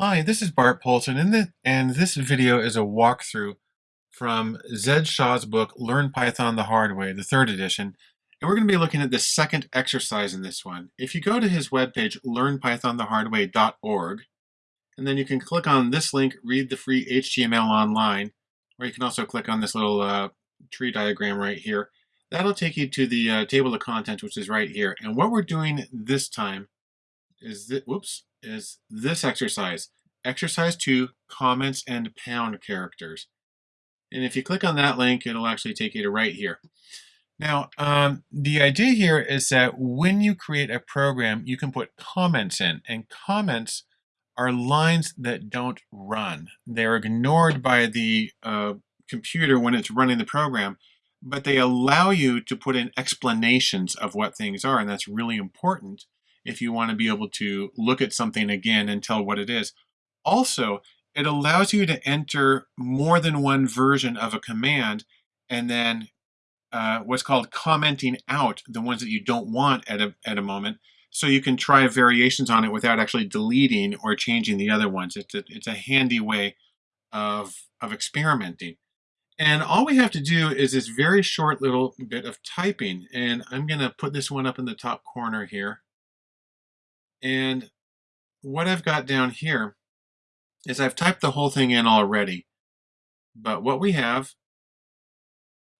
Hi, this is Bart Poulson, and, and this video is a walkthrough from Zed Shaw's book, Learn Python the Hard Way, the third edition. And we're going to be looking at the second exercise in this one. If you go to his webpage, learnpythonthehardway.org, and then you can click on this link, read the free HTML online, or you can also click on this little uh, tree diagram right here. That'll take you to the uh, table of contents, which is right here. And what we're doing this time is, that, whoops, is this exercise. Exercise 2, comments and pound characters. And if you click on that link, it'll actually take you to right here. Now, um, the idea here is that when you create a program, you can put comments in, and comments are lines that don't run. They're ignored by the uh, computer when it's running the program, but they allow you to put in explanations of what things are, and that's really important if you want to be able to look at something again and tell what it is. Also, it allows you to enter more than one version of a command and then uh, what's called commenting out the ones that you don't want at a, at a moment so you can try variations on it without actually deleting or changing the other ones. It's a, it's a handy way of, of experimenting. And all we have to do is this very short little bit of typing. And I'm going to put this one up in the top corner here. And what I've got down here is I've typed the whole thing in already. But what we have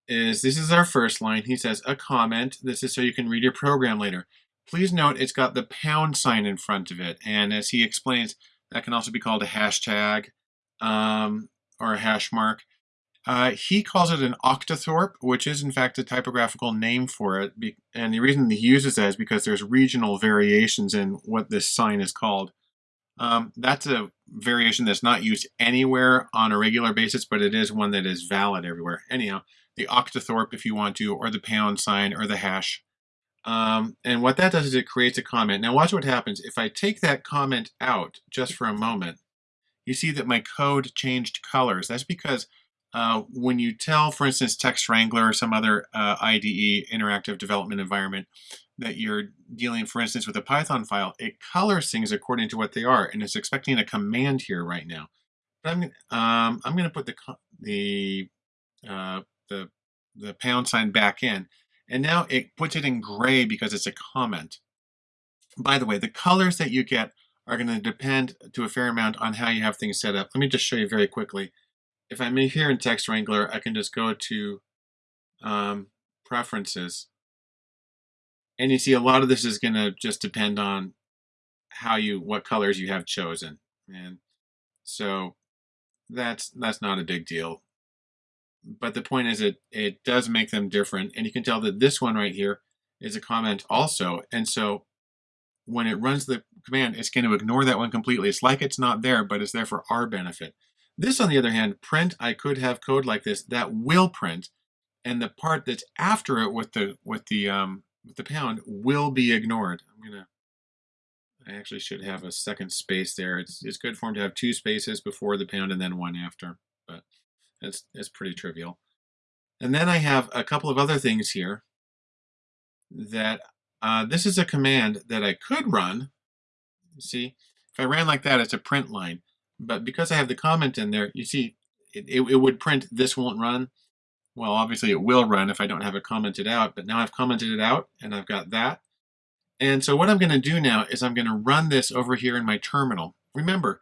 is this is our first line. He says a comment. This is so you can read your program later. Please note it's got the pound sign in front of it. And as he explains, that can also be called a hashtag um, or a hash mark. Uh, he calls it an octothorpe, which is in fact a typographical name for it. And the reason he uses that is because there's regional variations in what this sign is called. Um, that's a variation that's not used anywhere on a regular basis, but it is one that is valid everywhere. Anyhow, the octothorpe if you want to, or the pound sign, or the hash. Um, and what that does is it creates a comment. Now watch what happens. If I take that comment out just for a moment, you see that my code changed colors. That's because uh, when you tell, for instance, Text Wrangler or some other uh, IDE, interactive development environment, that you're dealing, for instance, with a Python file, it colors things according to what they are, and it's expecting a command here right now. But I'm, um, I'm going to put the the uh, the the pound sign back in, and now it puts it in gray because it's a comment. By the way, the colors that you get are going to depend to a fair amount on how you have things set up. Let me just show you very quickly if I'm here in Text Wrangler, I can just go to um, Preferences. And you see a lot of this is going to just depend on how you, what colors you have chosen. And so that's, that's not a big deal. But the point is it, it does make them different. And you can tell that this one right here is a comment also. And so when it runs the command, it's going to ignore that one completely. It's like it's not there, but it's there for our benefit. This, on the other hand, print, I could have code like this that will print, and the part that's after it with the with the um, with the pound will be ignored. I'm gonna. I actually should have a second space there. It's it's good for him to have two spaces before the pound and then one after, but it's it's pretty trivial. And then I have a couple of other things here that uh, this is a command that I could run. See, if I ran like that, it's a print line. But because I have the comment in there, you see, it, it, it, would print this won't run. Well, obviously it will run if I don't have it commented out, but now I've commented it out and I've got that. And so what I'm going to do now is I'm going to run this over here in my terminal. Remember,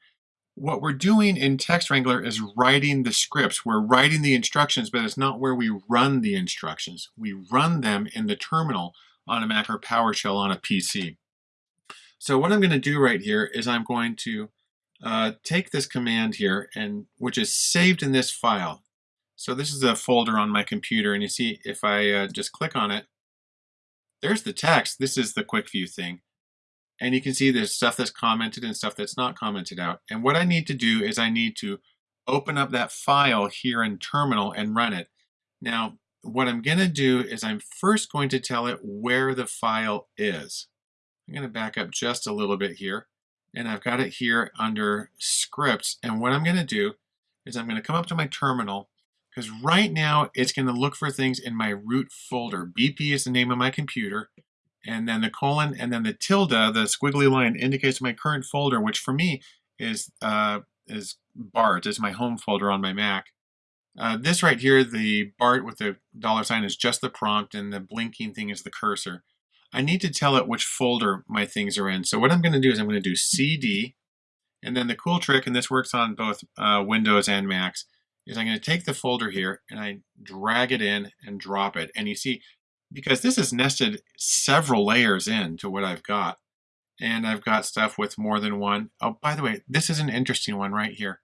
what we're doing in Text Wrangler is writing the scripts. We're writing the instructions, but it's not where we run the instructions. We run them in the terminal on a Mac or PowerShell on a PC. So what I'm going to do right here is I'm going to uh, take this command here, and which is saved in this file. So this is a folder on my computer, and you see if I uh, just click on it, there's the text. This is the quick view thing. And you can see there's stuff that's commented and stuff that's not commented out. And what I need to do is I need to open up that file here in terminal and run it. Now, what I'm going to do is I'm first going to tell it where the file is. I'm going to back up just a little bit here and I've got it here under scripts. And what I'm going to do is I'm going to come up to my terminal because right now it's going to look for things in my root folder. BP is the name of my computer and then the colon and then the tilde, the squiggly line indicates my current folder, which for me is uh, is BART, is my home folder on my Mac. Uh, this right here, the BART with the dollar sign is just the prompt and the blinking thing is the cursor. I need to tell it which folder my things are in. So what I'm going to do is I'm going to do CD, and then the cool trick, and this works on both uh, Windows and Macs, is I'm going to take the folder here and I drag it in and drop it. And you see, because this is nested several layers into what I've got, and I've got stuff with more than one. Oh, by the way, this is an interesting one right here.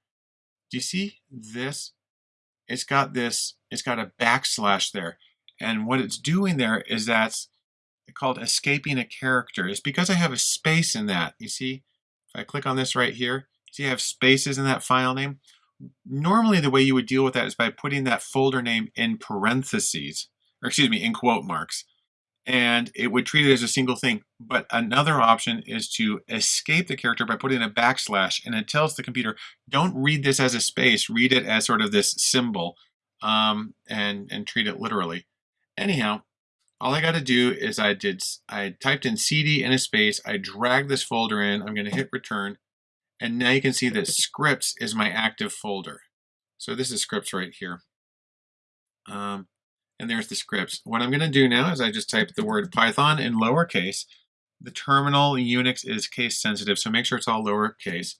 Do you see this? It's got this, it's got a backslash there. And what it's doing there is that's called escaping a character. is because I have a space in that. You see, if I click on this right here, see I have spaces in that file name. Normally the way you would deal with that is by putting that folder name in parentheses, or excuse me, in quote marks and it would treat it as a single thing. But another option is to escape the character by putting a backslash, and it tells the computer, don't read this as a space, read it as sort of this symbol, um, and, and treat it literally. Anyhow, all I got to do is I did I typed in CD in a space, I dragged this folder in, I'm going to hit return, and now you can see that scripts is my active folder. So this is scripts right here. Um, and there's the scripts. What I'm going to do now is I just type the word Python in lowercase. The terminal Unix is case sensitive, so make sure it's all lowercase.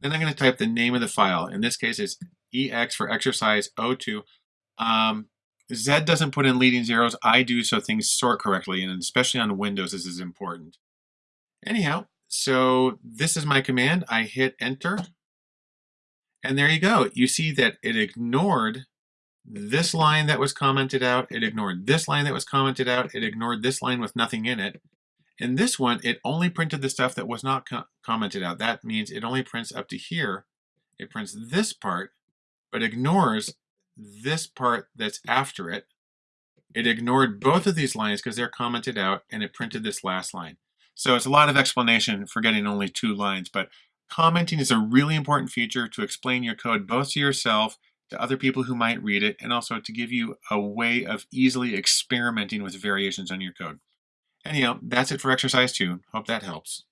Then I'm going to type the name of the file. In this case, it's EX for exercise 02. Um, Zed doesn't put in leading zeros. I do so things sort correctly, and especially on Windows, this is important. Anyhow, so this is my command. I hit enter. And there you go. You see that it ignored this line that was commented out, it ignored this line that was commented out, it ignored this line with nothing in it. In this one, it only printed the stuff that was not co commented out. That means it only prints up to here. It prints this part, but ignores this part that's after it. It ignored both of these lines because they're commented out, and it printed this last line. So it's a lot of explanation for getting only two lines, but commenting is a really important feature to explain your code both to yourself to other people who might read it, and also to give you a way of easily experimenting with variations on your code. Anyhow, that's it for exercise two. Hope that helps.